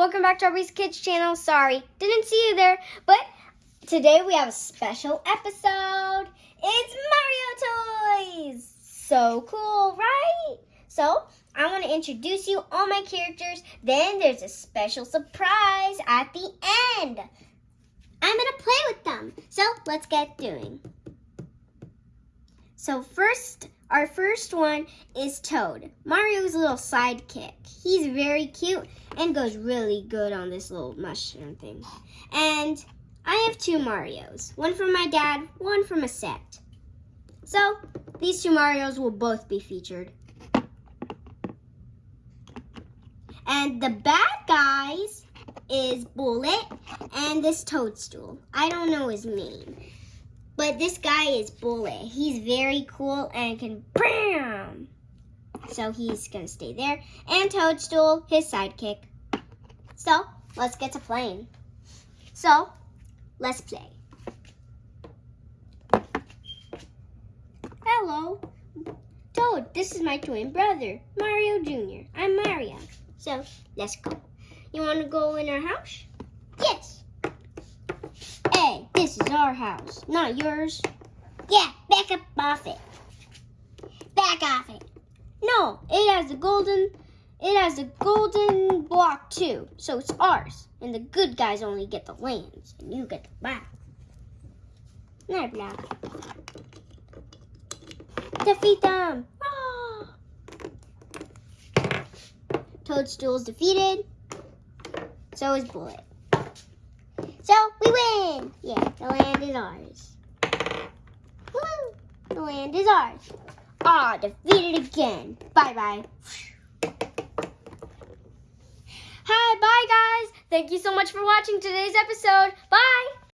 welcome back to Aubrey's Kids channel. Sorry, didn't see you there, but today we have a special episode. It's Mario Toys! So cool, right? So, I want to introduce you all my characters, then there's a special surprise at the end. I'm going to play with them, so let's get doing. So first, our first one is Toad, Mario's little sidekick. He's very cute and goes really good on this little mushroom thing. And I have two Marios, one from my dad, one from a set. So these two Marios will both be featured. And the bad guys is Bullet and this Toadstool. I don't know his name. But this guy is Bullet. He's very cool and can BAM! So he's going to stay there. And Toadstool, his sidekick. So, let's get to playing. So, let's play. Hello. Toad, this is my twin brother, Mario Jr. I'm Mario. So, let's go. You want to go in our house? This is our house, not yours. Yeah, back up off it. Back off it. No, it has a golden, it has a golden block too, so it's ours. And the good guys only get the lands, and you get the back. Night block. Defeat them! Ah! Toadstool's defeated. So is Bullet. So we win! Yeah, the land is ours. Woo! The land is ours. Ah, defeated again. Bye-bye. Hi, bye guys. Thank you so much for watching today's episode. Bye.